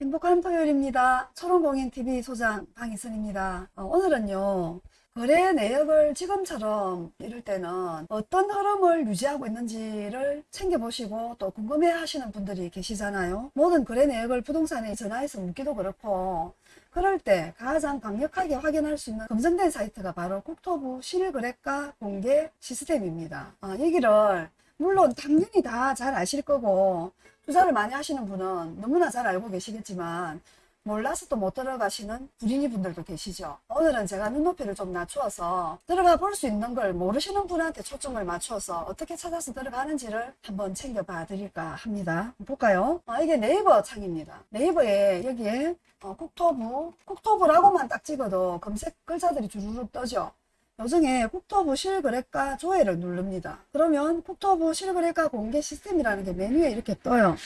행복한 토요일입니다. 초롱공인TV 소장 방희선입니다. 어, 오늘은요. 거래 내역을 지금처럼 이럴 때는 어떤 흐름을 유지하고 있는지를 챙겨보시고 또 궁금해 하시는 분들이 계시잖아요. 모든 거래 내역을 부동산에 전화해서 묻기도 그렇고 그럴 때 가장 강력하게 확인할 수 있는 검증된 사이트가 바로 국토부 실거래가 공개 시스템입니다. 아, 얘기를 물론 당연히 다 잘 아실 거고 투자를 많이 하시는 분은 너무나 잘 알고 계시겠지만 몰라서 또 못 들어가시는 불인이 분들도 계시죠. 오늘은 제가 눈높이를 좀 낮추어서 들어가 볼 수 있는 걸 모르시는 분한테 초점을 맞춰서 어떻게 찾아서 들어가는지를 한번 챙겨봐 드릴까 합니다. 볼까요? 아, 이게 네이버 창입니다. 네이버에 여기에 어, 국토부, 국토부라고만 딱 찍어도 검색 글자들이 주르륵 떠죠. 요즘에 국토부 실거래가 조회를 누릅니다. 그러면 국토부 실거래가 공개 시스템이라는 게 메뉴에 이렇게 떠요.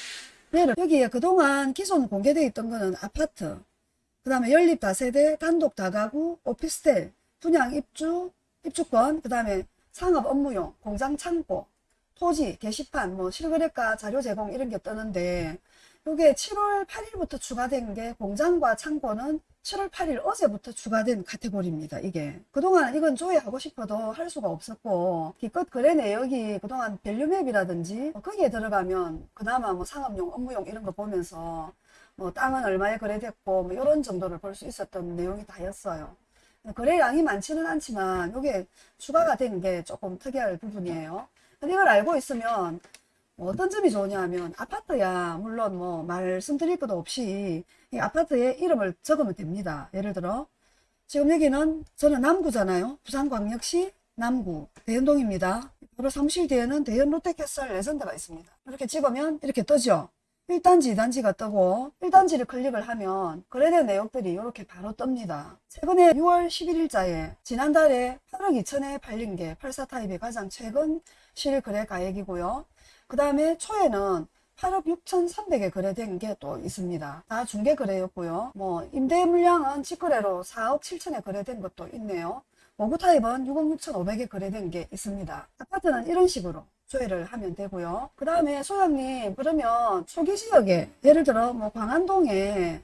여기에 그동안 기존 공개되어 있던 거는 아파트, 그 다음에 연립 다세대, 단독 다가구, 오피스텔, 분양 입주, 입주권, 그 다음에 상업 업무용, 공장 창고, 토지, 게시판, 뭐 실거래가 자료 제공 이런 게 뜨는데 이게 7월 8일부터 추가된 게 공장과 창고는 7월 8일 어제부터 추가된 카테고리입니다. 이게 그동안 이건 조회하고 싶어도 할 수가 없었고 기껏 거래 내역이 그동안 밸류맵이라든지 뭐 거기에 들어가면 그나마 뭐 상업용, 업무용 이런 거 보면서 뭐 땅은 얼마에 거래됐고 뭐 이런 정도를 볼 수 있었던 내용이 다였어요. 거래량이 많지는 않지만 이게 추가가 된 게 조금 특이할 부분이에요. 이걸 알고 있으면 뭐 어떤 점이 좋으냐 하면 아파트야 물론 뭐 말씀드릴 것도 없이 이 아파트에 이름을 적으면 됩니다. 예를 들어 지금 여기는 저는 남구잖아요. 부산광역시 남구 대연동입니다. 바로 사무실 뒤에는 대연 롯데캐슬 레전드가 있습니다. 이렇게 찍으면 이렇게 뜨죠. 1단지, 2단지가 뜨고 1단지를 클릭을 하면 거래된 내역들이 이렇게 바로 뜹니다. 최근에 6월 11일자에 지난달에 8억 2천에 팔린 게 84타입의 가장 최근 실거래 가액이고요. 그 다음에 초에는 8억 6,300에 거래된 게 또 있습니다. 다 중개 거래였고요. 뭐 임대 물량은 직거래로 4억 7천에 거래된 것도 있네요. 모구 타입은 6억 6,500에 거래된 게 있습니다. 아파트는 이런 식으로 조회를 하면 되고요. 그 다음에 소장님 그러면 초기 지역에 예를 들어 뭐 광안동에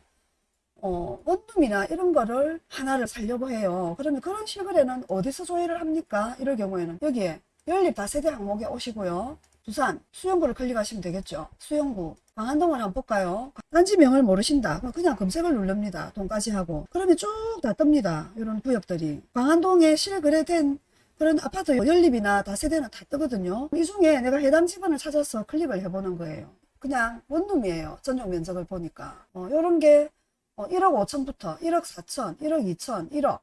어, 원룸이나 이런 거를 하나를 살려고 해요. 그러면 그런 실거래는 어디서 조회를 합니까? 이럴 경우에는 여기에 연립 다세대 항목에 오시고요. 부산 수영구를 클릭하시면 되겠죠. 수영구 광안동을 한번 볼까요? 단지명을 모르신다. 그냥 검색을 누릅니다. 돈까지 하고. 그러면 쭉 다 뜹니다. 이런 구역들이. 광안동에 실거래 된 그런 아파트 연립이나 다세대는 다 뜨거든요. 이 중에 내가 해당 지번을 찾아서 클릭을 해보는 거예요. 그냥 원룸이에요. 전용 면적을 보니까. 어, 요런 게 어, 1억 5천부터 1억 4천, 1억 2천, 1억.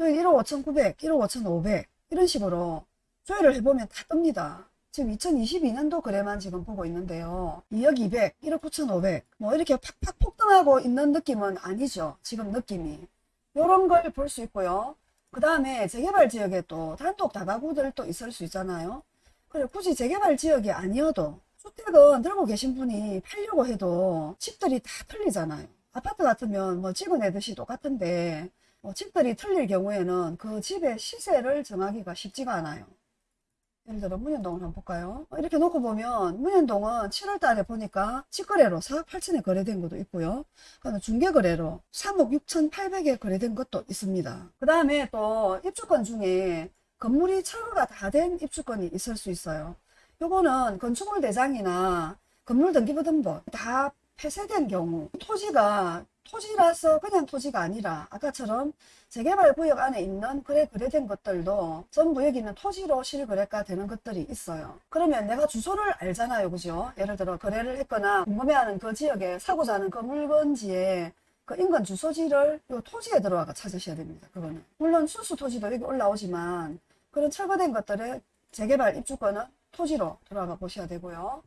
여기 1억 5천 9백, 1억 5천 5백. 이런 식으로 조회를 해보면 다 뜹니다. 지금 2022년도 거래만 지금 보고 있는데요. 2억 200, 1억 9천 5백. 뭐 이렇게 팍팍 폭등하고 있는 느낌은 아니죠. 지금 느낌이. 요런 걸 볼 수 있고요. 그 다음에 재개발 지역에 또 단독 다가구들 또 있을 수 있잖아요. 그래 굳이 재개발 지역이 아니어도 주택은 들고 계신 분이 팔려고 해도 집들이 다 틀리잖아요. 아파트 같으면 뭐 찍어내듯이 똑같은데 뭐 집들이 틀릴 경우에는 그 집의 시세를 정하기가 쉽지가 않아요. 예를 들어 문현동을 한번 볼까요? 이렇게 놓고 보면 문현동은 7월 달에 보니까 직거래로 4억 8천에 거래된 것도 있고요. 그다음에 중개거래로 3억 6천 8백에 거래된 것도 있습니다. 그 다음에 또 입주권 중에 건물이 철거가 다 된 입주권이 있을 수 있어요. 요거는 건축물 대장이나 건물 등기부등본 다 폐쇄된 경우 토지가 토지라서 그냥 토지가 아니라 아까처럼 재개발 구역 안에 있는 거래 거래된 것들도 전부 여기는 토지로 실거래가 되는 것들이 있어요. 그러면 내가 주소를 알잖아요. 그죠? 예를 들어 거래를 했거나 궁금해하는 그 지역에 사고자 하는 그 물건지에 그 인근 주소지를 요 토지에 들어와가 찾으셔야 됩니다. 그거는. 물론 수수 토지도 여기 올라오지만 그런 철거된 것들의 재개발 입주권은 토지로 들어가 보셔야 되고요.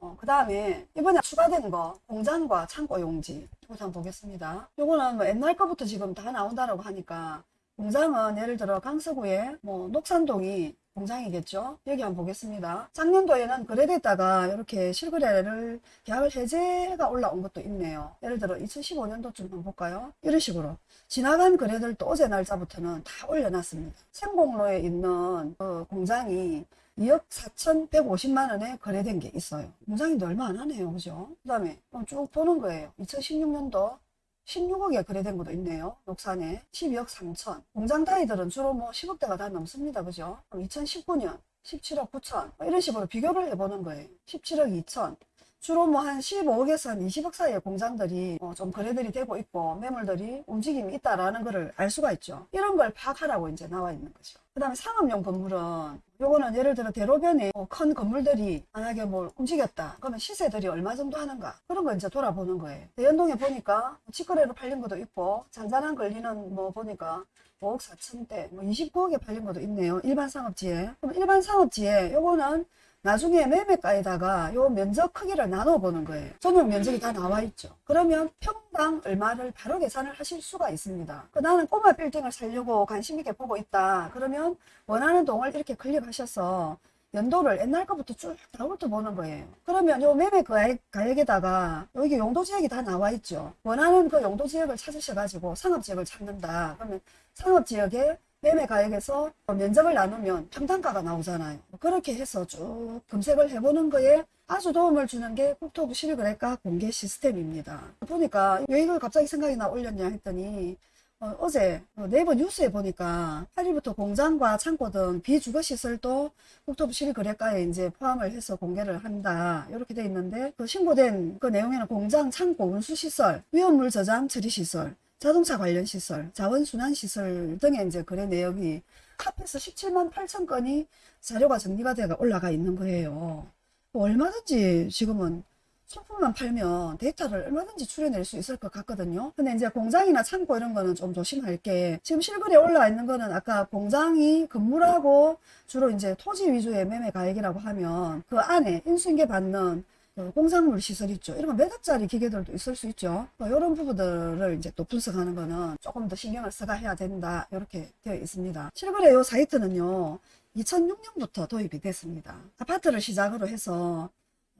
어, 그 다음에 이번에 추가된 거 공장과 창고 용지 한번 보겠습니다. 요거는 뭐 옛날 거부터 지금 다 나온다라고 하니까 공장은 예를 들어 강서구에 뭐 녹산동이 공장이겠죠. 여기 한번 보겠습니다. 작년도에는 거래됐다가 이렇게 실거래를 계약을 해제가 올라온 것도 있네요. 예를 들어 2015년도쯤 한번 볼까요? 이런 식으로 지나간 거래들도 어제 날짜부터는 다 올려놨습니다. 생공로에 있는 그 공장이 2억 4,150만 원에 거래된 게 있어요. 무장인도 얼마 안 하네요. 그죠? 그 다음에 쭉 보는 거예요. 2016년도 16억에 거래된 것도 있네요. 녹산에 12억 3천. 공장 단위들은 주로 뭐 10억대가 다 넘습니다. 그죠? 그럼 2019년 17억 9천. 뭐 이런 식으로 비교를 해보는 거예요. 17억 2천. 주로 뭐 한 15억에서 한 20억 사이의 공장들이 어, 좀 거래들이 되고 있고 매물들이 움직임이 있다라는 것을 알 수가 있죠. 이런 걸 파악하라고 이제 나와 있는 거죠. 그 다음에 상업용 건물은 요거는 예를 들어 대로변에 어, 큰 건물들이 만약에 뭘 움직였다 그러면 시세들이 얼마 정도 하는가 그런 거 이제 돌아보는 거예요. 대연동에 보니까 직거래로 팔린 것도 있고 잔잔한 걸리는 뭐 보니까 5억 4천대 뭐 29억에 팔린 것도 있네요. 일반 상업지에. 그럼 일반 상업지에 요거는 나중에 매매가에다가 요 면적 크기를 나눠 보는 거예요. 전용 면적이 다 나와 있죠. 그러면 평당 얼마를 바로 계산을 하실 수가 있습니다. 그 나는 꼬마 빌딩을 살려고 관심 있게 보고 있다. 그러면 원하는 동을 이렇게 클릭하셔서 연도를 옛날 거부터 쭉다 훑어보는 거예요. 그러면 요 매매 가액, 가액에다가 여기 용도 지역이 다 나와 있죠. 원하는 그 용도 지역을 찾으셔가지고 상업 지역을 찾는다. 그러면 상업 지역에 매매 가액에서 면적을 나누면 평당가가 나오잖아요. 그렇게 해서 쭉 검색을 해보는 거에 아주 도움을 주는 게 국토부 실거래가 공개 시스템입니다. 보니까 왜 이걸 갑자기 생각이 나 올렸냐 했더니 어, 제 네이버 뉴스에 보니까 8일부터 공장과 창고 등 비주거시설도 국토부 실거래가에 이제 포함을 해서 공개를 한다. 이렇게 돼 있는데 그 신고된 그 내용에는 공장, 창고, 운수시설, 위험물 저장 처리시설, 자동차 관련 시설, 자원순환 시설 등의 이제 거래 내역이 합해서 17만 8천 건이 자료가 정리가 되어 올라가 있는 거예요. 얼마든지 지금은 소품만 팔면 데이터를 얼마든지 추려낼 수 있을 것 같거든요. 근데 이제 공장이나 창고 이런 거는 좀 조심할 게 지금 실거래에 올라와 있는 거는 아까 공장이 건물하고 주로 이제 토지 위주의 매매 가액이라고 하면 그 안에 인수인계 받는 그 공작물 시설 있죠. 이런 거몇 억짜리 기계들도 있을 수 있죠. 뭐 이런 부분들을 이제 또 분석하는 거는 조금 더 신경을 써가 해야 된다. 이렇게 되어 있습니다. 실거래 요 사이트는요. 2006년부터 도입이 됐습니다. 아파트를 시작으로 해서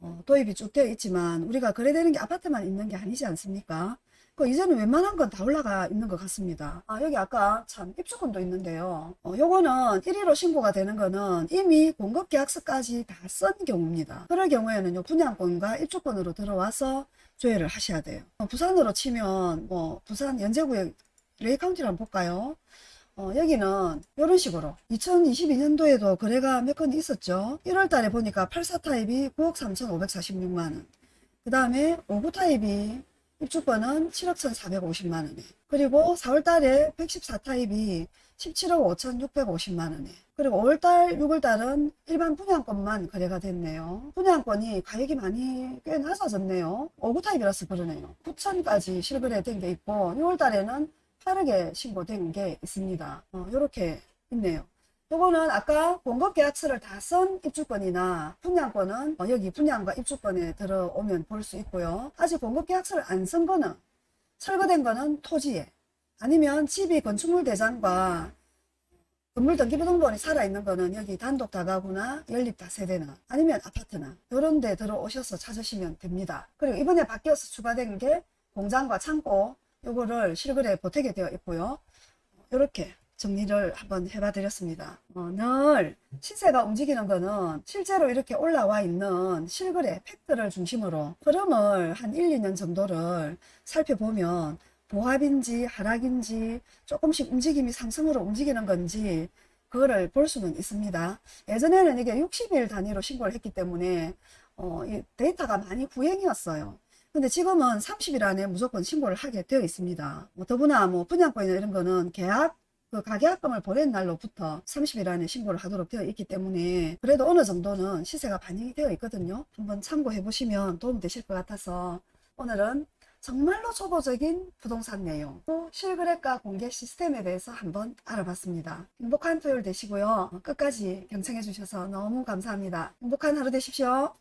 어, 도입이 쭉 되어 있지만 우리가 거래되는 게 아파트만 있는 게 아니지 않습니까? 그 이제는 웬만한 건 다 올라가 있는 것 같습니다. 아, 여기 아까 참 입주권도 있는데요. 어, 요거는 1위로 신고가 되는 거는 이미 공급 계약서까지 다 쓴 경우입니다. 그럴 경우에는 요 분양권과 입주권으로 들어와서 조회를 하셔야 돼요. 어, 부산으로 치면 뭐 부산 연제구의 레이카운티를 한번 볼까요? 어, 여기는 이런 식으로 2022년도에도 거래가 몇 건 있었죠. 1월 달에 보니까 84 타입이 9억 3,546만원. 그 다음에 59 타입이 입주권은 7억 1,450만원에. 그리고 4월 달에 114 타입이 17억 5,650만원에. 그리고 5월달, 6월달은 일반 분양권만 거래가 됐네요. 분양권이 가격이 많이 꽤 낮아졌네요. 59 타입이라서 그러네요. 9천까지 실거래된 게 있고 6월달에는 빠르게 신고된 게 있습니다. 어, 이렇게 있네요. 요거는 아까 공급계약서를 다 쓴 입주권이나 분양권은 어, 여기 분양과 입주권에 들어오면 볼 수 있고요. 아직 공급계약서를 안 쓴 거는 철거된 거는 토지에 아니면 집이 건축물 대장과 건물 등기부등본이 살아있는 거는 여기 단독 다가구나 연립 다세대나 아니면 아파트나 이런 데 들어오셔서 찾으시면 됩니다. 그리고 이번에 바뀌어서 추가된 게 공장과 창고 요거를 실거래 보태게 되어 있고요. 이렇게 정리를 한번 해봐 드렸습니다. 어, 늘 시세가 움직이는 거는 실제로 이렇게 올라와 있는 실거래 팩트를 중심으로 흐름을 한 1, 2년 정도를 살펴보면 보합인지 하락인지 조금씩 움직임이 상승으로 움직이는 건지 그거를 볼 수는 있습니다. 예전에는 이게 60일 단위로 신고를 했기 때문에 어, 이 데이터가 많이 구행이었어요. 근데 지금은 30일 안에 무조건 신고를 하게 되어 있습니다. 뭐 더구나 뭐 분양권이나 이런 거는 계약 그 가계약금을 보낸 날로부터 30일 안에 신고를 하도록 되어 있기 때문에 그래도 어느 정도는 시세가 반영이 되어 있거든요. 한번 참고해 보시면 도움 되실 것 같아서 오늘은 정말로 초보적인 부동산 내용 또 실거래가 공개 시스템에 대해서 한번 알아봤습니다. 행복한 토요일 되시고요. 끝까지 경청해 주셔서 너무 감사합니다. 행복한 하루 되십시오.